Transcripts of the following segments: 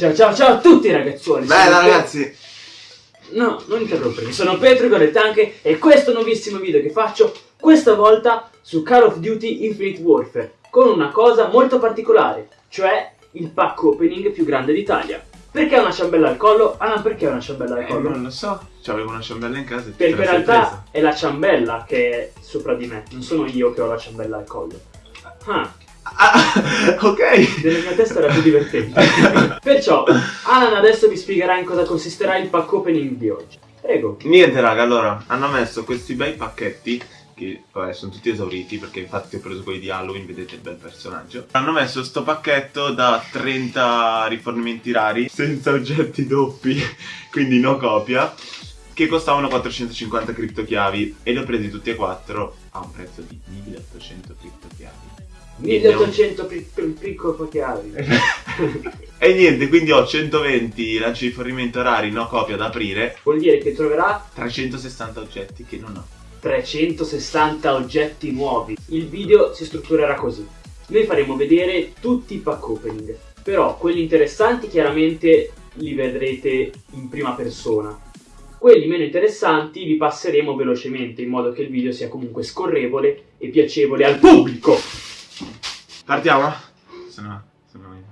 Ciao ciao ciao a tutti ragazzuoli! Bella ragazzi! No, non interrompermi, sono Petro Gorettanche e questo è un nuovissimo video che faccio questa volta su Call of Duty Infinite Warfare con una cosa molto particolare, cioè il pack opening più grande d'Italia. Perché ha una ciambella al collo? Ah, perché ha una ciambella al Eh, collo? non lo so, c'avevo una ciambella in casa e Perché in realtà è la ciambella che è sopra di me, non sono io che ho la ciambella al collo. Ah, Ah, ok! nella mia testa era più divertente. Perciò, Alan adesso vi spiegherà in cosa consisterà il pack opening di oggi. Prego. Niente raga, allora, hanno messo questi bei pacchetti che vabbè, sono tutti esauriti perché infatti ho preso quelli di Halloween, vedete il bel personaggio. Hanno messo sto pacchetto da 30 rifornimenti rari senza oggetti doppi, quindi no copia, che costavano 450 criptochiavi e li ho presi tutti e quattro a un prezzo di 1800 criptochiavi. 1800 piccolo chiavi. E niente, quindi ho 120 lanci di rifornimento rari, no copia da aprire, Vuol dire che troverà 360 oggetti che non ho. 360 oggetti nuovi. Il video si strutturerà così. Noi faremo vedere tutti i pack opening, però quelli interessanti chiaramente li vedrete in prima persona. Quelli meno interessanti vi passeremo velocemente in modo che il video sia comunque scorrevole e piacevole al pubblico. Partiamo? Se no, se no...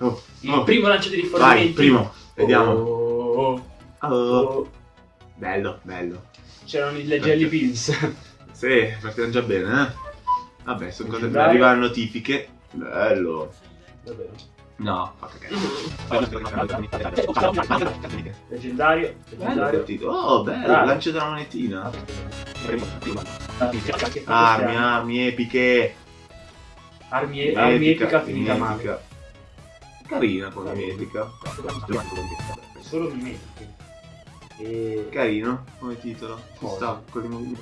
Oh, Il oh. primo lancio di rifornimenti. Vai, primo, vediamo. Oh, Oh, oh. bello, bello. C'erano le jelly beans. Sì, partiamo già bene, eh? Vabbè, sono cose Leggendario. arrivano notifiche. Bello. Davvero. No, fa cagare. Leggendario. Bello Leggendario. Oh, bello, Bravo. lancio della monetina. Armi, armi epiche. Armi, armi epica finita male. mimetica. Carina come mimetica. Solo mimetiche. E... Carino come titolo. Ci sta con i.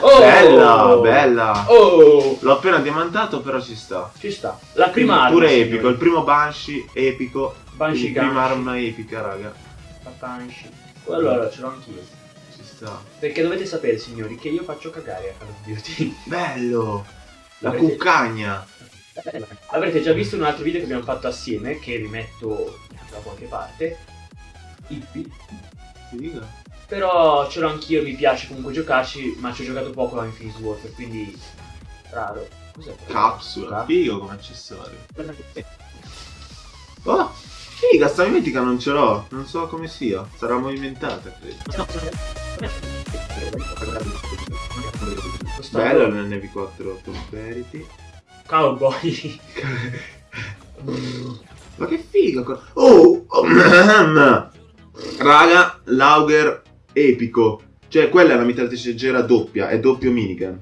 Oh! Bella, bella. Oh! L'ho appena diamantato, però ci sta. Ci sta. La prima arma. Pure signori. epico, il primo Banshee epico. Banshee il prima arma epica, raga. La Banshee. Allora, ce l'ho anch'io. Ci sta. Perché dovete sapere, signori, che io faccio cagare a Call of Duty. Bello! La cuccagna! Avrete già visto un altro video che abbiamo fatto assieme, che vi metto da qualche parte. Ippi. Figa. Però ce l'ho anch'io, mi piace comunque giocarci, ma ci ho giocato poco a Infinite Warfare, quindi raro. Cos'è? Capsula. Cap- Figo come accessorio. Oh! Figa, sta mimetica non ce l'ho. Non so come sia. Sarà movimentata, credo. Bello l'NV4 Prosperity. Cowboy. Ma che figa! co- Oh! oh, Raga, l'Auger epico. Cioè, quella è la mitragliatrice leggera doppia, è doppio minigun.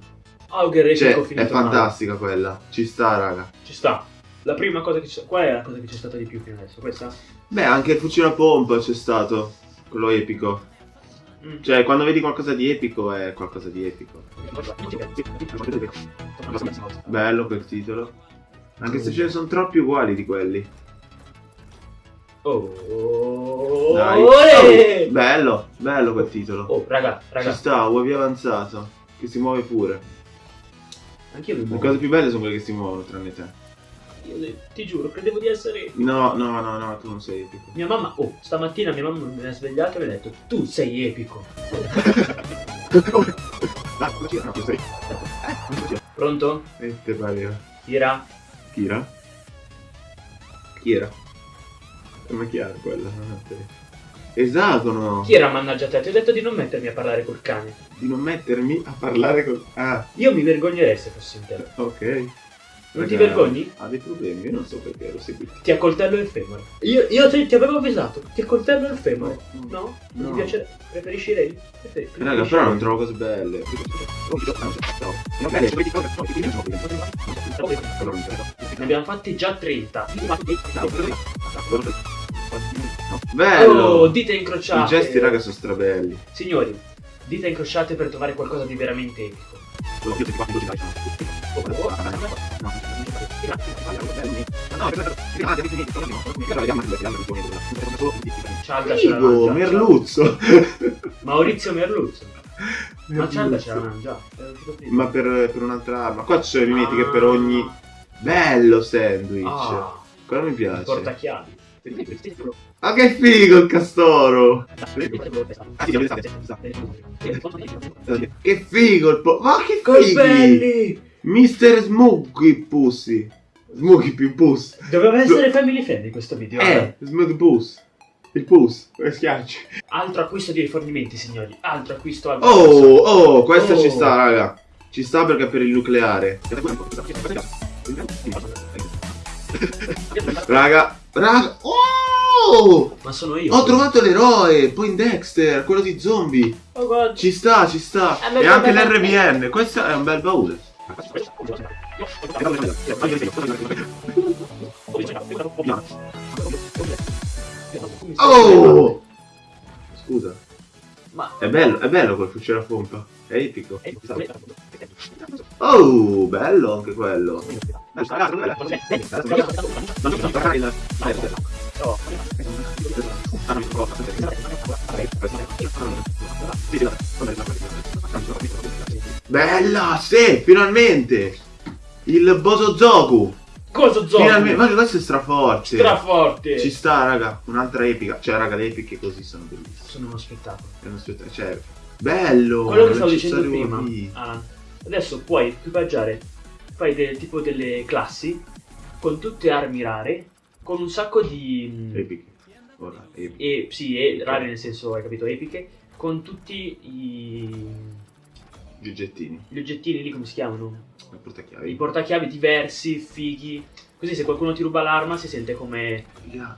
Auger epico Cioè, finito è male. fantastica quella. Ci sta, raga. Ci sta. La prima cosa che c'è. Qual è la cosa che c'è stata di più fino adesso? Questa? Beh, anche il fucile a pompa c'è stato. Quello epico. Cioè, quando vedi qualcosa di epico, è qualcosa di epico. Bello quel titolo. Anche se ce ne sono troppi uguali di quelli. Oh, Dai. Olè! Bello, bello quel titolo. Oh, raga, Ci raga. sta, UAV avanzato. Che si muove pure. Anch'io mi Le muovo. cose più belle sono quelle che si muovono, tranne te. Io ti giuro, credevo di essere. No, no, no, no, tu non sei epico. Mia mamma, oh, stamattina mia mamma mi ha svegliato e mi ha detto: Tu sei epico. Pronto? E te pareva. Tira. Kira? Chi era? Come chi era quella? Esagono! Chi era mannaggia te? Ti ho detto di non mettermi a parlare col cane. Di non mettermi a parlare con... Ah, Io mi vergognerei se fossi in te. ok. Non ti vergogni? Ha dei problemi, io non so perché ero seguito. Ti accoltello il femore. Io, io ti, ti avevo avvisato. Ti accoltello il femore. No? Non No. ti piace? Preferisci lei? Preferi- Raga, preferisci però non trovo cose belle. Ne abbiamo fatti già 30. Bello! Oh, dita I incrociate. gesti, raga, sono strabelli. Signori, dita incrociate per trovare qualcosa di veramente epico. Cialda ce l'avevamo Figo, già. merluzzo. Maurizio Merluzzo. Ma Cialda ce l'avevamo già. Uscito prima. Ma per, per un'altra arma. Qua ci sono i mimetiche per ogni bello sandwich. Ah, Quello mi piace. portachiavi. Ah, che figo il castoro! Che figo il po... Ma che fighi! Colbelli! Mister Smuggy Pussy. Smuggy più Puss. Doveva essere family friendly questo video. Eh, Smuggy Puss. Il Puss. Come schiacci? Altro acquisto di rifornimenti, signori. Altro acquisto al Oh, oh, questa Oh. ci sta, raga. Ci sta perché è per il nucleare. Raga, raga. Oh! Ma sono io. Ho trovato l'eroe, poi Dexter, quello di zombie. Oh god. Ci sta, ci sta. Eh, E anche l'RVN. Questo è un bel baule. Oh! Scusa. Ma È bello, è bello quel fucile a pompa. È epico. Oh, bello anche quello. Bella, sì, finalmente. Il Bosozoku. cosa zombie? Finalmente, ma questo è straforte. Straforte. Ci sta, raga, un'altra epica. Cioè, raga, le epiche così sono bellissime. Sono uno spettacolo. È uno spettacolo. Cioè, bello. Quello che stavo dicendo prima. Ah, adesso puoi equipaggiare. Fai del- tipo delle classi con tutte armi rare. Con un sacco di. Epiche. Ora, epiche. E, sì, e rare nel senso, hai capito, epiche. Con tutti i. Gli oggettini. Gli oggettini lì come si chiamano? Il portachiavi. I portachiavi diversi, fighi. Così se qualcuno ti ruba l'arma si sente come,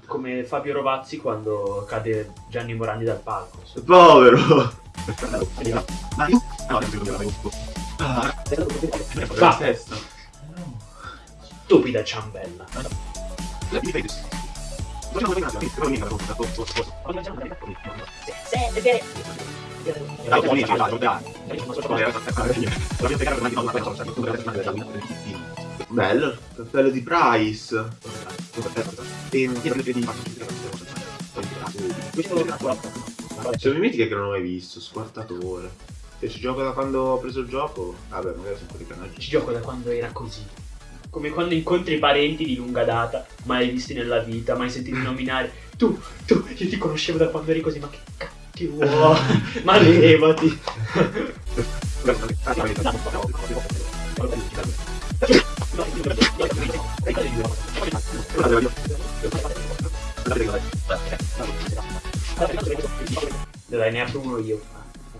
come Fabio Rovazzi quando cade Gianni Morandi dal palco. Povero. Va. testa. Stupida ciambella. Bello, cappello di Price. Sono i mitiche che non ho mai visto, squartatore. Se ci gioco da quando ho preso il gioco, vabbè, magari sono quelli canaggi. Ci gioco da quando era così. Come quando incontri parenti di lunga data, mai visti nella vita, mai sentiti nominare. Tu, tu, io ti conoscevo da quando eri così, ma che cacchio vuoi? ma levati. Dai, ne apro uno io.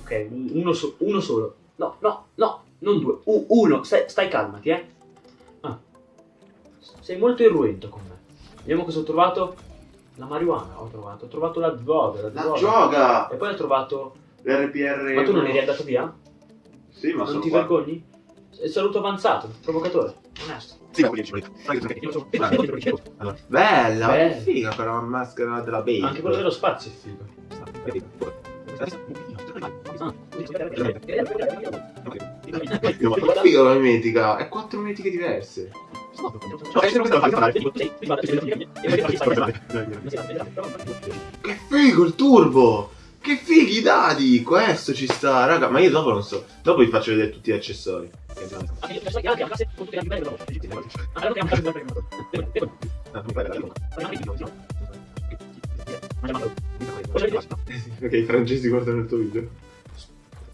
Ok, uno, so- uno solo. No, no, no, non due. U- uno, stai, stai calmati, eh. Ah. Sei molto irruento con me. Vediamo cosa ho trovato. La marijuana ho trovato. Ho trovato la droga. La, La droga. gioca! E poi ho trovato. L'RPR. Ma tu non eri andato via? Sì, ma non sono ti qua. vergogni? È saluto avanzato, provocatore, onesto. Bella, Bella. che figa quella maschera della baby. Anche quello dello spazio è figo. Che figa la mimetica, è quattro mimetiche diverse. Che figo il turbo! Che fighi dadi! Questo ci sta, raga. Ma io dopo non so. Dopo vi faccio vedere tutti gli accessori. Ok, i francesi guardano il tuo video.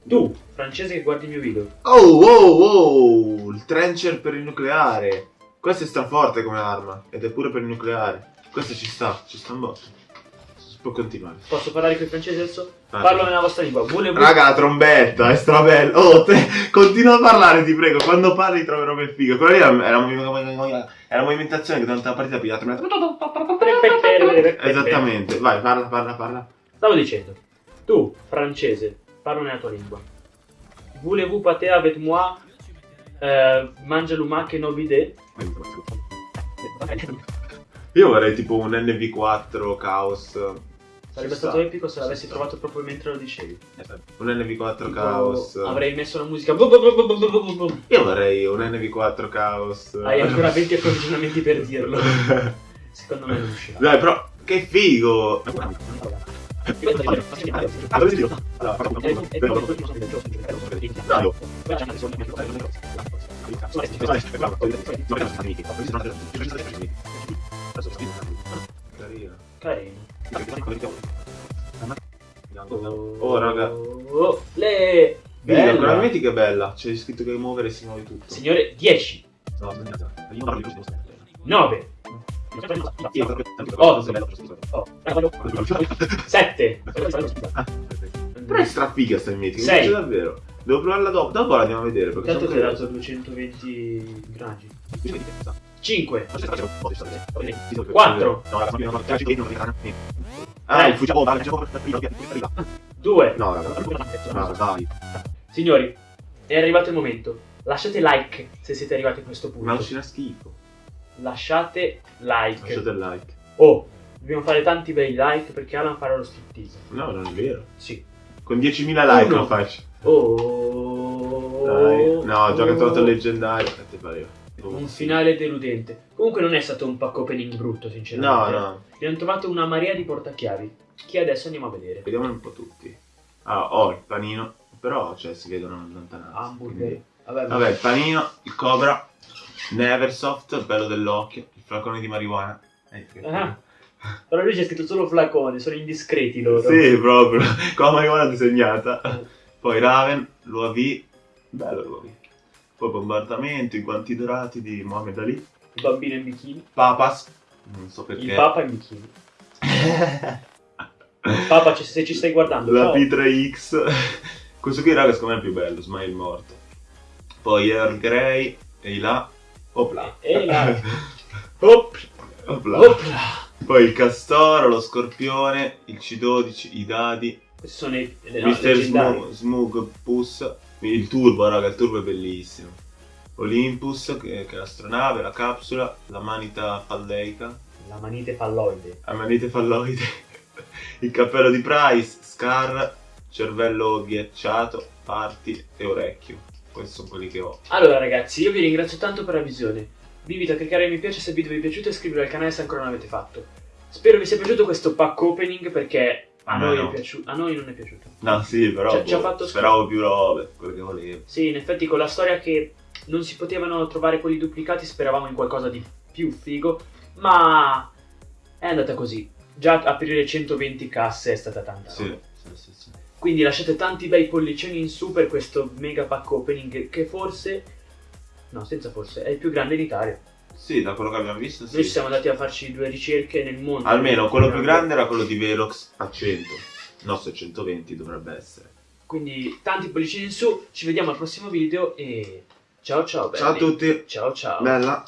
Tu, francese che guardi il mio video. Oh, oh, oh! Il trencher per il nucleare. Questo è straforte come arma. Ed è pure per il nucleare. Questo ci sta, ci sta un botto. Si può continuare. Posso parlare con i francesi adesso? Parlo nella vostra lingua. Volevo... Raga, la trombetta è strabella. Oh, te, continua a parlare, ti prego. Quando parli troverò che figo. Quella lì era, era, una- era una movimentazione che durante la partita piglia Esattamente. Vai, parla, parla, parla. Stavo dicendo, tu, francese, parlo nella tua lingua. Voulez-vous pâter avec moi? Euh, mange l'umac e no bidet? Io vorrei tipo un NV4 Chaos. Sarebbe Ci stato sta. epico se l'avessi sta. trovato proprio mentre lo dicevi. Un NV4 Tipo, Chaos. Avrei messo la musica. Io vorrei un NV4 Chaos. Hai ancora 20 approvvigionamenti per dirlo. Secondo me non uscirà. Dai, però, che figo! Carino. Carino. Oh, raga. Oh, le... Bella, Bella. vedi che bella. C'è scritto che muovere si muove tutto. Signore, 10, No, io parlo di 9, 7, Però è strafiga sta meeting, mi Sei. piace davvero. Devo provarla dopo, dopo la andiamo a vedere perché Tanto ti ha dato 220 gradi. 5, Quattro. Ah, il fuciamo, dai, facciamo prima. 2. No, raga. No, dai. Signori, è arrivato il momento. Lasciate like se siete arrivati a questo punto. uscina schifo. Lasciate like. Lasciate like. Oh, dobbiamo fare tanti bei like perché Alan farà lo striptease. No, non è vero. Sì. Con 10.000 like lo faccio. Oh. Dai. No, ho trovato il leggendario. Ti pareva? Un finale deludente. Comunque non è stato un pack opening brutto, No, sinceramente. no. Abbiamo trovato una marea di portachiavi. Che adesso andiamo a vedere. Vediamoli un po' tutti. Ah, ho il panino. Però, cioè, si vedono in lontananza. Hamburger. quindi- Vabbè, Vabbè, il panino, il cobra, Neversoft, bello dell'occhio, il flacone di marijuana. Eh, Ah. Però lui c'è scritto solo flacone, sono indiscreti loro. Sì, proprio, con la marijuana disegnata. Poi Raven, l'UAV, bello l'UAV. Poi bombardamento, i guanti dorati di Mohamed Ali. Il bambino in bikini. Papas, non so perché. Il papa in bikini. Papa, se ci stai guardando, La ciao. P3X. Questo qui, raga, secondo me è il più bello, Smile morto. Poi Earl Grey, e là. Opla. E là. Op, Opla. opla. Poi il castoro, lo scorpione, il C12, i dadi, Questi sono i le leggendari. Smug, Smug Puss, il turbo, raga, il turbo è bellissimo. Olympus, che, che è l'astronave, la capsula, la manita falleica, La manite falloide. la manite falloide, il cappello di Price, Scar, cervello ghiacciato, parti e orecchio. Questi sono quelli che ho. Allora ragazzi, io vi ringrazio tanto per la visione. Vi invito a cliccare mi piace se il video vi è piaciuto e iscrivervi al canale se ancora non l'avete fatto. Spero vi sia piaciuto questo pack opening perché a, noi, no. è piaciuto, a noi non è piaciuto. No, sì, però Ci ha- ci ha boh, fatto speravo più robe, quello che volevo. Sì, in effetti con la storia che non si potevano trovare quelli duplicati speravamo in qualcosa di più figo, ma è andata così. Già aprire 120 casse è stata tanta. Sì, roba. sì, sì, sì. Quindi lasciate tanti bei pollicioni in su per questo mega pack opening che forse, no senza forse, è il più grande in Italia. Sì, da quello che abbiamo visto, sì. Noi ci siamo andati a farci due ricerche nel mondo. Almeno quello più grande era quello di Velox a 100. Il nostro 120 dovrebbe essere. Quindi tanti pollicini in su, ci vediamo al prossimo video e ciao ciao belli. Ciao a tutti. Ciao ciao. Bella.